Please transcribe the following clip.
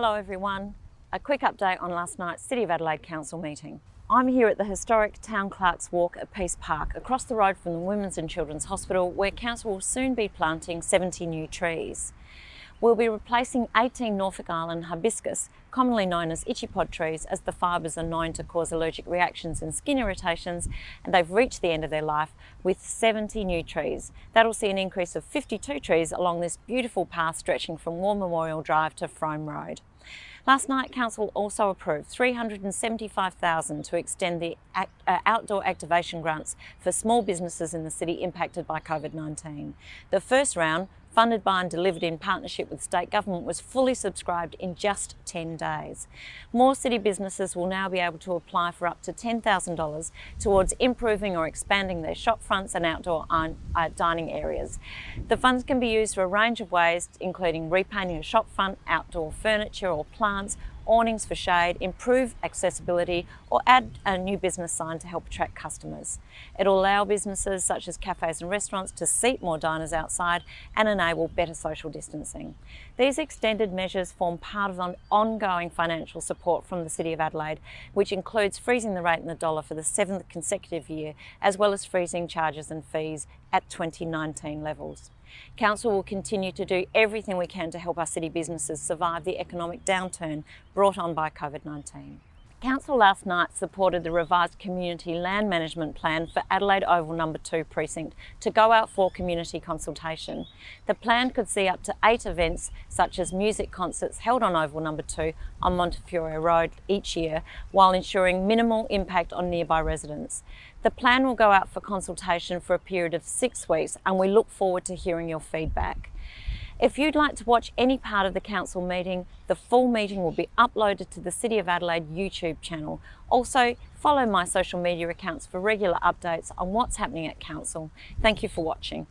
Hello everyone. A quick update on last night's City of Adelaide Council meeting. I'm here at the historic Town Clerk's Walk at Peace Park, across the road from the Women's and Children's Hospital, where Council will soon be planting 70 new trees. We'll be replacing 18 Norfolk Island hibiscus, commonly known as itchy pod trees, as the fibres are known to cause allergic reactions and skin irritations, and they've reached the end of their life with 70 new trees. That'll see an increase of 52 trees along this beautiful path stretching from War Memorial Drive to Frome Road. Last night, Council also approved 375000 to extend the act, uh, outdoor activation grants for small businesses in the city impacted by COVID-19. The first round funded by and delivered in partnership with state government, was fully subscribed in just 10 days. More city businesses will now be able to apply for up to $10,000 towards improving or expanding their shop fronts and outdoor uh, dining areas. The funds can be used for a range of ways, including repainting a shop front, outdoor furniture or plants, awnings for shade, improve accessibility or add a new business sign to help attract customers. It'll allow businesses such as cafes and restaurants to seat more diners outside and enable better social distancing. These extended measures form part of an ongoing financial support from the City of Adelaide, which includes freezing the rate in the dollar for the seventh consecutive year, as well as freezing charges and fees at 2019 levels. Council will continue to do everything we can to help our city businesses survive the economic downturn brought on by COVID-19. Council last night supported the revised community land management plan for Adelaide Oval number 2 precinct to go out for community consultation. The plan could see up to eight events such as music concerts held on Oval number 2 on Montefiore Road each year while ensuring minimal impact on nearby residents. The plan will go out for consultation for a period of six weeks and we look forward to hearing your feedback. If you'd like to watch any part of the council meeting, the full meeting will be uploaded to the City of Adelaide YouTube channel. Also, follow my social media accounts for regular updates on what's happening at council. Thank you for watching.